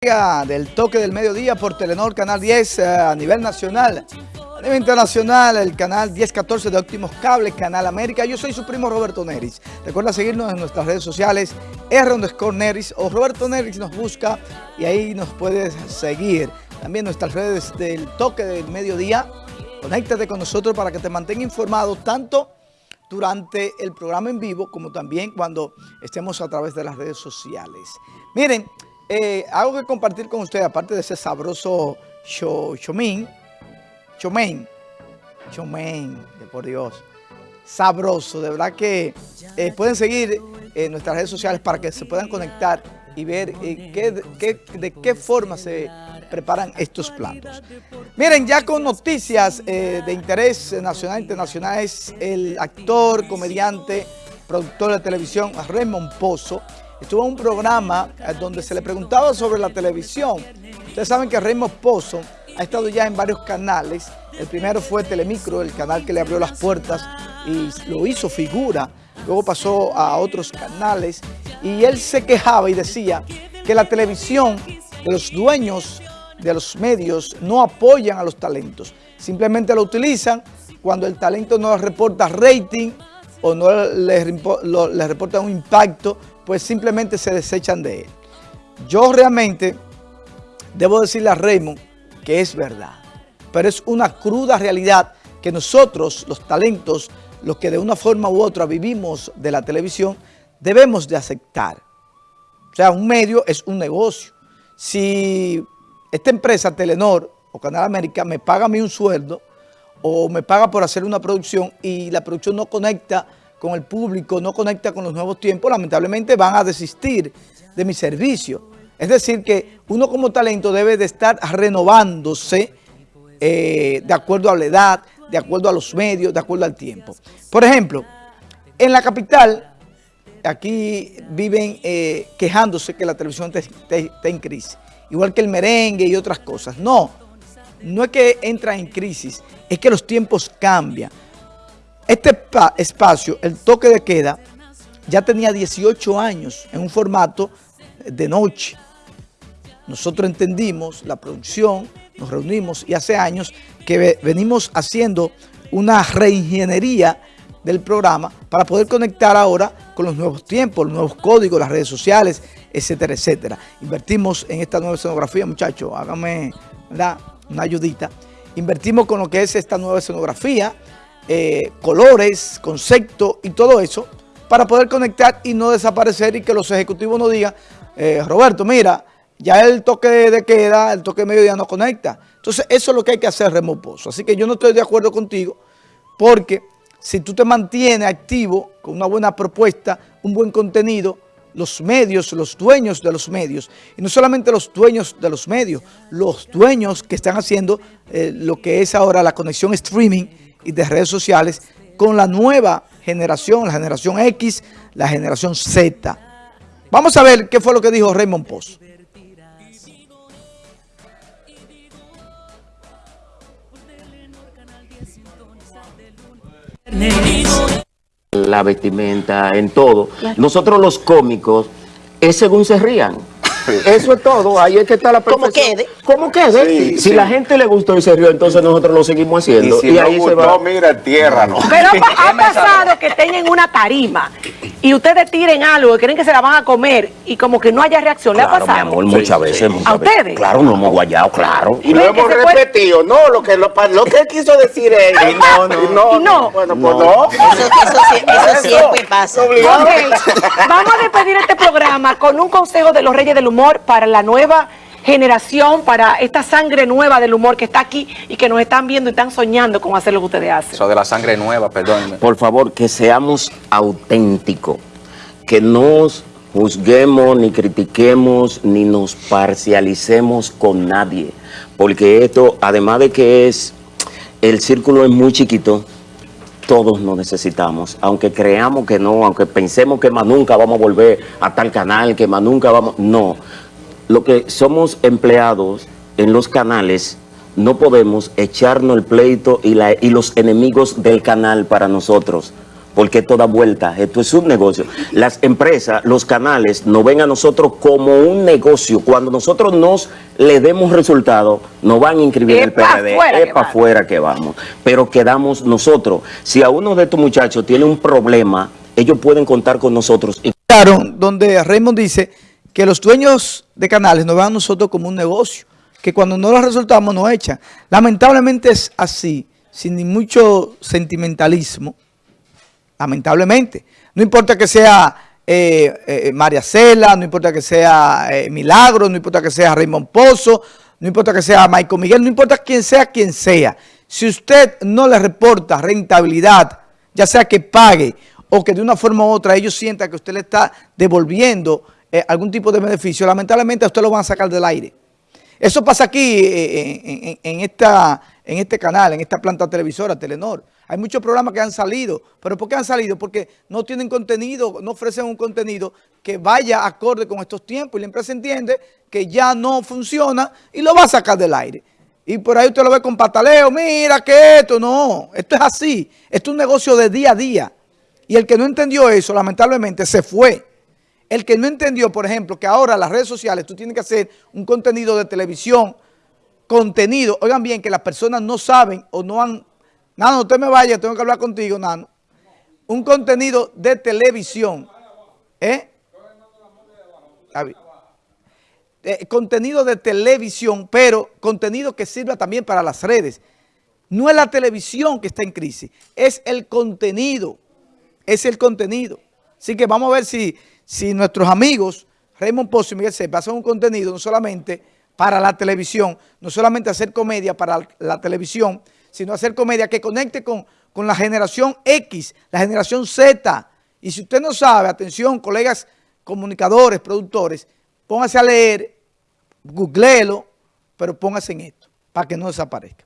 del toque del mediodía por Telenor Canal 10 eh, a nivel nacional. A nivel internacional, el canal 1014 de Óptimos Cables, Canal América. Yo soy su primo Roberto Neris. Recuerda seguirnos en nuestras redes sociales, R Neris o Roberto Neris nos busca y ahí nos puedes seguir. También nuestras redes del toque del mediodía. Conéctate con nosotros para que te mantenga informado tanto durante el programa en vivo como también cuando estemos a través de las redes sociales. Miren, eh, algo que compartir con ustedes, aparte de ese sabroso chomín, chomén, chomén, por Dios, sabroso, de verdad que eh, pueden seguir en nuestras redes sociales para que se puedan conectar y ver eh, de qué forma se preparan estos platos. Miren, ya con noticias de interés nacional e internacional es el actor, comediante, productor de televisión Raymond Pozo, estuvo en un programa eh, donde se le preguntaba sobre la televisión. Ustedes saben que Raymond Pozo ha estado ya en varios canales. El primero fue Telemicro, el canal que le abrió las puertas y lo hizo figura. Luego pasó a otros canales y él se quejaba y decía que la televisión de los dueños de los medios no apoyan a los talentos. Simplemente lo utilizan cuando el talento no reporta rating o no les, reporta un impacto pues simplemente se desechan de él. Yo realmente debo decirle a Raymond que es verdad, pero es una cruda realidad que nosotros, los talentos, los que de una forma u otra vivimos de la televisión, debemos de aceptar. O sea, un medio es un negocio. Si esta empresa, Telenor o Canal América, me paga a mí un sueldo o me paga por hacer una producción y la producción no conecta con el público, no conecta con los nuevos tiempos, lamentablemente van a desistir de mi servicio. Es decir, que uno como talento debe de estar renovándose eh, de acuerdo a la edad, de acuerdo a los medios, de acuerdo al tiempo. Por ejemplo, en la capital, aquí viven eh, quejándose que la televisión está en crisis, igual que el merengue y otras cosas. No, no es que entra en crisis, es que los tiempos cambian. Este espacio, el toque de queda, ya tenía 18 años en un formato de noche. Nosotros entendimos la producción, nos reunimos y hace años que venimos haciendo una reingeniería del programa para poder conectar ahora con los nuevos tiempos, los nuevos códigos, las redes sociales, etcétera, etcétera. Invertimos en esta nueva escenografía, muchachos, háganme una ayudita. Invertimos con lo que es esta nueva escenografía, eh, colores, concepto y todo eso para poder conectar y no desaparecer y que los ejecutivos no digan, eh, Roberto, mira, ya el toque de queda, el toque de mediodía no conecta. Entonces, eso es lo que hay que hacer, Remoposo. Así que yo no estoy de acuerdo contigo porque si tú te mantienes activo con una buena propuesta, un buen contenido, los medios, los dueños de los medios, y no solamente los dueños de los medios, los dueños que están haciendo eh, lo que es ahora la conexión streaming, y de redes sociales con la nueva generación, la generación X, la generación Z. Vamos a ver qué fue lo que dijo Raymond Poz. La vestimenta, en todo. Nosotros los cómicos es según se rían. Eso es todo, ahí es que está la perfección. Como quede. Como quede. si la gente le gustó y se rió, entonces nosotros lo seguimos haciendo. Y si no ahí gustó, se va. mira, tierra no. Pero ha pasado que estén en una tarima y ustedes tiren algo y creen que se la van a comer y como que no haya reacción. ¿Le ha pasado? mi amor, muchas veces. ¿A ustedes? Claro, no hemos guayado, claro. Y lo hemos repetido. No, lo que, lo, que él quiso decir es... no, no. no, no. Bueno, pues no. Eso, eso, siempre pasa. Vamos a despedir este programa con un consejo de los Reyes del Humor para la nueva generación, para esta sangre nueva del humor que está aquí y que nos están viendo y están soñando con hacer lo que ustedes hacen. Eso de la sangre nueva, perdón. Por favor, que seamos auténticos, que no juzguemos, ni critiquemos, ni nos parcialicemos con nadie, porque esto, además de que es, el círculo es muy chiquito, todos nos necesitamos, aunque creamos que no, aunque pensemos que más nunca vamos a volver a tal canal, que más nunca vamos, no. Lo que somos empleados en los canales, no podemos echarnos el pleito y, la, y los enemigos del canal para nosotros, porque esto da vuelta, esto es un negocio. Las empresas, los canales nos ven a nosotros como un negocio. Cuando nosotros nos le demos resultados, nos van a inscribir el PRD, es para afuera que vamos. Pero quedamos nosotros. Si a uno de estos muchachos tiene un problema, ellos pueden contar con nosotros. Claro, donde Raymond dice que los dueños de canales nos ven a nosotros como un negocio, que cuando no los resultamos nos echan. Lamentablemente es así, sin ni mucho sentimentalismo, lamentablemente. No importa que sea eh, eh, María Cela, no importa que sea eh, Milagro, no importa que sea Raymond Pozo, no importa que sea Michael Miguel, no importa quién sea quien sea. Si usted no le reporta rentabilidad, ya sea que pague o que de una forma u otra ellos sientan que usted le está devolviendo algún tipo de beneficio, lamentablemente a usted lo van a sacar del aire. Eso pasa aquí en, esta, en este canal, en esta planta televisora, Telenor. Hay muchos programas que han salido. ¿Pero por qué han salido? Porque no tienen contenido, no ofrecen un contenido que vaya acorde con estos tiempos. Y la empresa entiende que ya no funciona y lo va a sacar del aire. Y por ahí usted lo ve con pataleo, mira que esto, no. Esto es así. Esto es un negocio de día a día. Y el que no entendió eso, lamentablemente, se fue. El que no entendió, por ejemplo, que ahora las redes sociales tú tienes que hacer un contenido de televisión, contenido, oigan bien, que las personas no saben o no han Nano, usted me vaya, tengo que hablar contigo, Nano. Un contenido de televisión. ¿Eh? ¿Eh? contenido de televisión, pero contenido que sirva también para las redes. No es la televisión que está en crisis, es el contenido. Es el contenido. Así que vamos a ver si, si nuestros amigos, Raymond Pozo y Miguel Sepa, hacen un contenido no solamente para la televisión, no solamente hacer comedia para la televisión, sino hacer comedia que conecte con, con la generación X, la generación Z. Y si usted no sabe, atención, colegas comunicadores, productores, póngase a leer, googleelo, pero póngase en esto, para que no desaparezca.